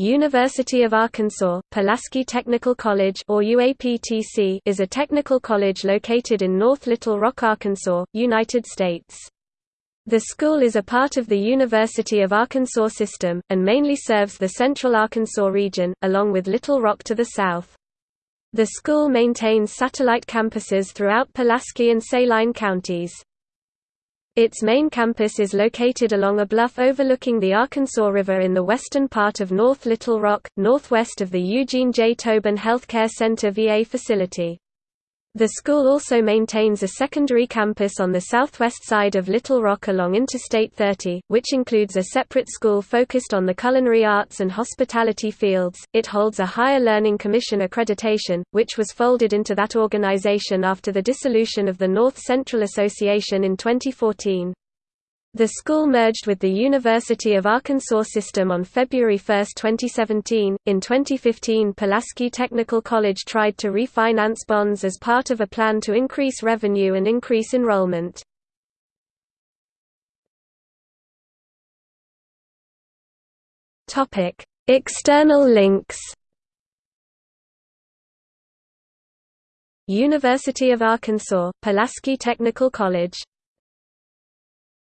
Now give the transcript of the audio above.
University of Arkansas, Pulaski Technical College or UAPTC is a technical college located in North Little Rock, Arkansas, United States. The school is a part of the University of Arkansas system, and mainly serves the central Arkansas region, along with Little Rock to the south. The school maintains satellite campuses throughout Pulaski and Saline counties. Its main campus is located along a bluff overlooking the Arkansas River in the western part of North Little Rock, northwest of the Eugene J. Towbin Healthcare Center VA facility. The school also maintains a secondary campus on the southwest side of Little Rock along Interstate 30, which includes a separate school focused on the culinary arts and hospitality fields. It holds a Higher Learning Commission accreditation, which was folded into that organization after the dissolution of the North Central Association in 2014. The school merged with the University of Arkansas system on February 1, 2017. In 2015, Pulaski Technical College tried to refinance bonds as part of a plan to increase revenue and increase enrollment. Topic: External links. University of Arkansas, Pulaski Technical College